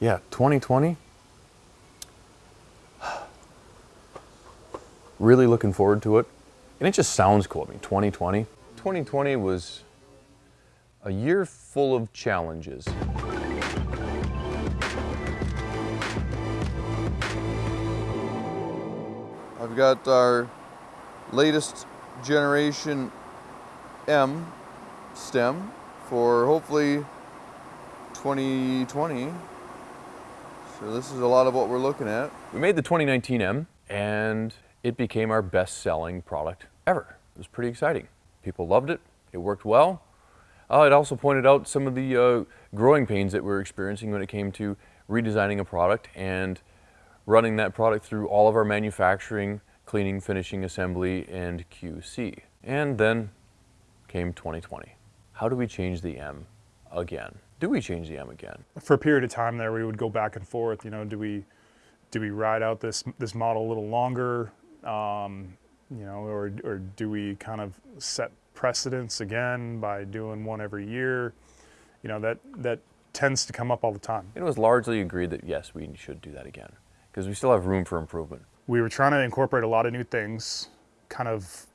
Yeah, 2020. Really looking forward to it. And it just sounds cool. I mean, 2020. 2020 was a year full of challenges. I've got our latest generation M stem for hopefully 2020. So this is a lot of what we're looking at. We made the 2019 M and it became our best selling product ever. It was pretty exciting. People loved it. It worked well. Uh, it also pointed out some of the uh, growing pains that we're experiencing when it came to redesigning a product and running that product through all of our manufacturing, cleaning, finishing, assembly, and QC. And then came 2020. How do we change the M again? Do we change the M again? For a period of time there, we would go back and forth. You know, do we do we ride out this this model a little longer? Um, you know, or or do we kind of set precedence again by doing one every year? You know, that that tends to come up all the time. It was largely agreed that yes, we should do that again because we still have room for improvement. We were trying to incorporate a lot of new things, kind of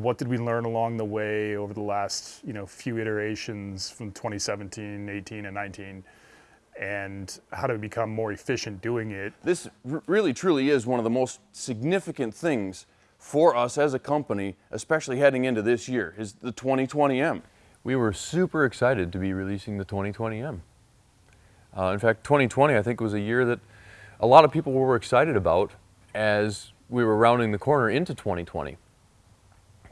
what did we learn along the way over the last you know few iterations from 2017 18 and 19 and how to become more efficient doing it This really truly is one of the most significant things for us as a company, especially heading into this year, is the 2020M. We were super excited to be releasing the 2020M. Uh, in fact, 2020 I think was a year that a lot of people were excited about as we were rounding the corner into 2020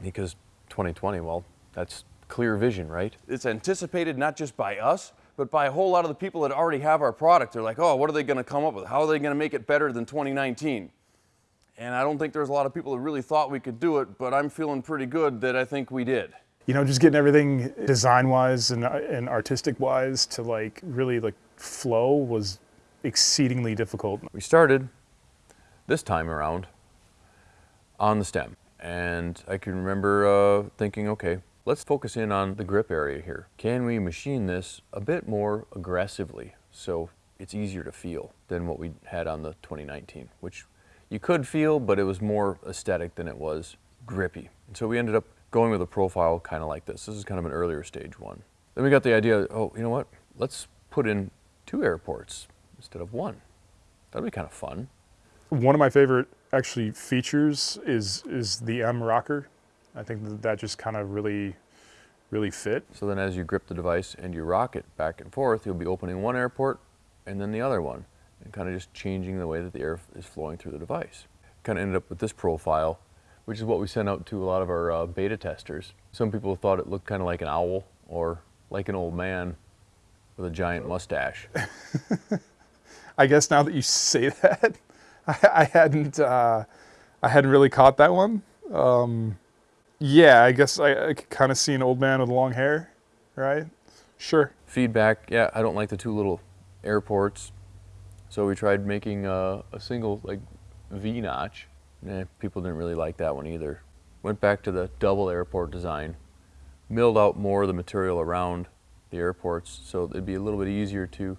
because 2020, well, that's clear vision, right? It's anticipated not just by us, but by a whole lot of the people that already have our product. They're like, oh, what are they going to come up with? How are they going to make it better than 2019? And I don't think there's a lot of people that really thought we could do it, but I'm feeling pretty good that I think we did. You know, just getting everything design-wise and, and artistic-wise to like really like flow was exceedingly difficult. We started this time around on the stem. And I can remember uh, thinking, okay, let's focus in on the grip area here. Can we machine this a bit more aggressively so it's easier to feel than what we had on the 2019, which you could feel, but it was more aesthetic than it was grippy. And so we ended up going with a profile kind of like this. This is kind of an earlier stage one. Then we got the idea, oh, you know what? Let's put in two air ports instead of one. That'd be kind of fun. One of my favorite actually features is is the M rocker. I think that, that just kind of really, really fit. So then as you grip the device and you rock it back and forth, you'll be opening one air port and then the other one and kind of just changing the way that the air is flowing through the device. Kind of ended up with this profile, which is what we sent out to a lot of our uh, beta testers. Some people thought it looked kind of like an owl or like an old man with a giant mustache. I guess now that you say that, I, hadn't uh, I hadn't really caught that one. Um, yeah, I guess I, I could kind of see an old man with long hair, right? Sure. Feedback, yeah, I don't like the two little airports. So we tried making a, a single like V notch. Eh, people didn't really like that one either. Went back to the double airport design, milled out more of the material around the airports, so it'd be a little bit easier to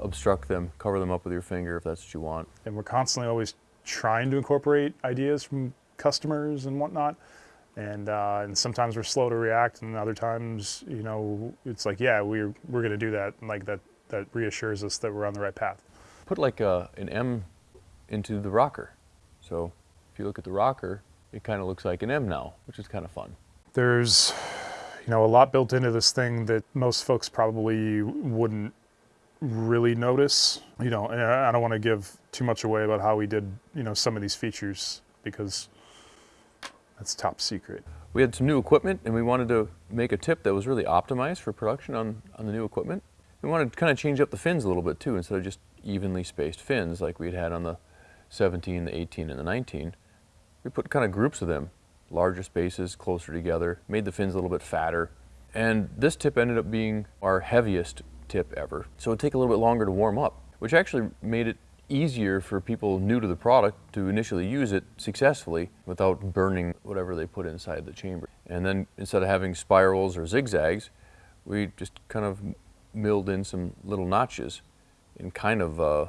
obstruct them, cover them up with your finger if that's what you want. And we're constantly always trying to incorporate ideas from customers and whatnot. And, uh, and sometimes we're slow to react and other times, you know, it's like, yeah, we're, we're going to do that. And like that, that reassures us that we're on the right path. Put like a, an M into the rocker. So if you look at the rocker, it kind of looks like an M now, which is kind of fun. There's, you know, a lot built into this thing that most folks probably wouldn't really notice. You know, and I don't want to give too much away about how we did, you know, some of these features because that's top secret. We had some new equipment and we wanted to make a tip that was really optimized for production on, on the new equipment. We wanted to kind of change up the fins a little bit too, instead of just evenly spaced fins like we'd had on the 17, the 18, and the 19. We put kind of groups of them, larger spaces, closer together, made the fins a little bit fatter. And this tip ended up being our heaviest tip ever. So it'd take a little bit longer to warm up, which actually made it easier for people new to the product to initially use it successfully without burning whatever they put inside the chamber. And then instead of having spirals or zigzags, we just kind of milled in some little notches in kind of uh,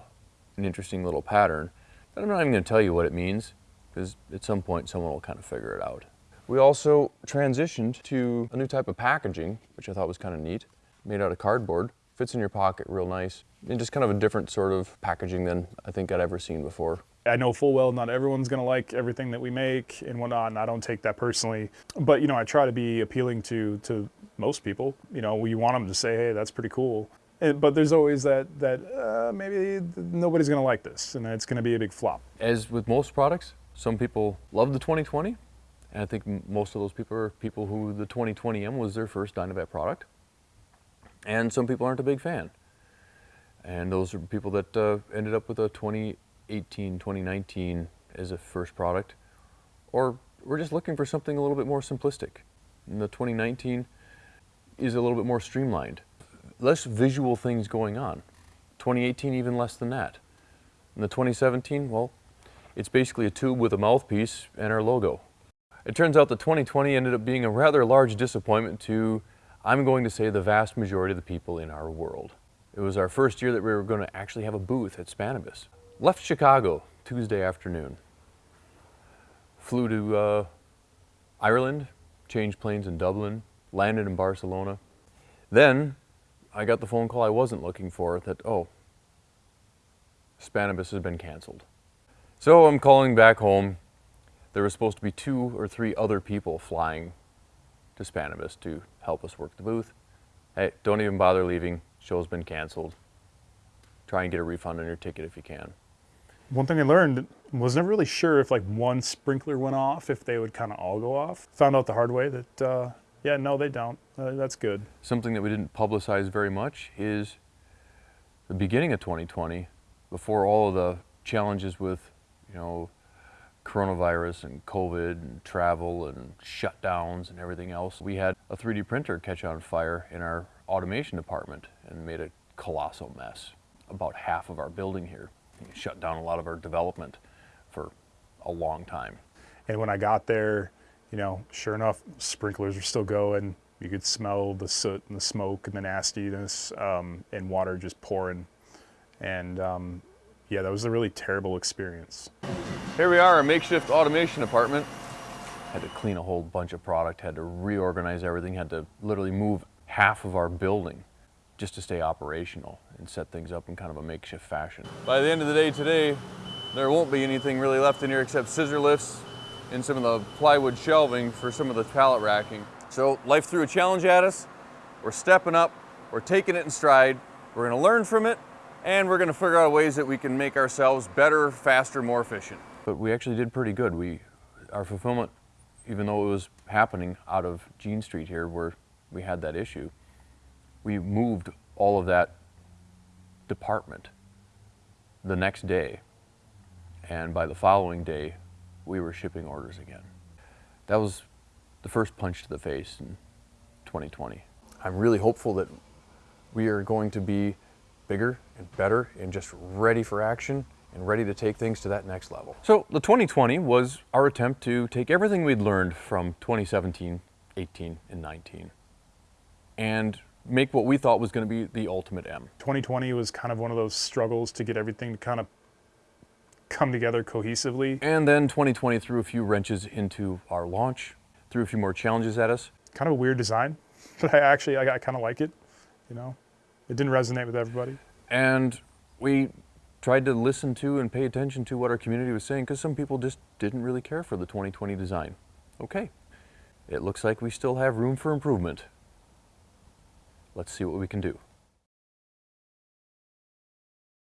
an interesting little pattern. But I'm not even going to tell you what it means because at some point someone will kind of figure it out. We also transitioned to a new type of packaging, which I thought was kind of neat, made out of cardboard. Fits in your pocket real nice. And just kind of a different sort of packaging than I think I'd ever seen before. I know full well not everyone's gonna like everything that we make and whatnot, and I don't take that personally. But you know, I try to be appealing to to most people. You know, we want them to say, "Hey, that's pretty cool." And, but there's always that that uh, maybe nobody's gonna like this, and it's gonna be a big flop. As with most products, some people love the 2020, and I think most of those people are people who the 2020M was their first DynaVap product. And some people aren't a big fan. And those are people that uh, ended up with a 2018, 2019 as a first product, or we're just looking for something a little bit more simplistic. And the 2019 is a little bit more streamlined, less visual things going on. 2018 even less than that. And the 2017, well, it's basically a tube with a mouthpiece and our logo. It turns out the 2020 ended up being a rather large disappointment to, I'm going to say, the vast majority of the people in our world. It was our first year that we were going to actually have a booth at Spannabis. Left Chicago Tuesday afternoon. Flew to uh, Ireland, changed planes in Dublin, landed in Barcelona. Then I got the phone call I wasn't looking for that, oh, Spannabis has been canceled. So I'm calling back home. There was supposed to be two or three other people flying to Spannabis to help us work the booth. Hey, don't even bother leaving. Show's been canceled. Try and get a refund on your ticket if you can. One thing I learned was never really sure if like one sprinkler went off, if they would kind of all go off. Found out the hard way that uh, yeah, no, they don't. Uh, that's good. Something that we didn't publicize very much is the beginning of 2020, before all of the challenges with, you know, coronavirus and COVID and travel and shutdowns and everything else. We had a 3D printer catch on fire in our automation department and made a colossal mess. About half of our building here. It shut down a lot of our development for a long time. And when I got there, you know, sure enough, sprinklers were still going. You could smell the soot and the smoke and the nastiness, um, and water just pouring. And um, yeah, that was a really terrible experience. Here we are, a makeshift automation department. Had to clean a whole bunch of product, had to reorganize everything, had to literally move half of our building just to stay operational and set things up in kind of a makeshift fashion. By the end of the day today, there won't be anything really left in here except scissor lifts and some of the plywood shelving for some of the pallet racking. So life threw a challenge at us. We're stepping up, we're taking it in stride, we're gonna learn from it, and we're gonna figure out ways that we can make ourselves better, faster, more efficient. But we actually did pretty good. We, our fulfillment, even though it was happening out of Jean Street here where we had that issue, we moved all of that department the next day. And by the following day, we were shipping orders again. That was the first punch to the face in 2020. I'm really hopeful that we are going to be bigger and better and just ready for action and ready to take things to that next level. So the 2020 was our attempt to take everything we'd learned from 2017, 18, and 19 and make what we thought was going to be the ultimate M. 2020 was kind of one of those struggles to get everything to kind of come together cohesively. And then 2020 threw a few wrenches into our launch, threw a few more challenges at us. Kind of a weird design, but I actually I, I kind of like it. You know, it didn't resonate with everybody. And we tried to listen to and pay attention to what our community was saying because some people just didn't really care for the 2020 design. Okay, it looks like we still have room for improvement. Let's see what we can do.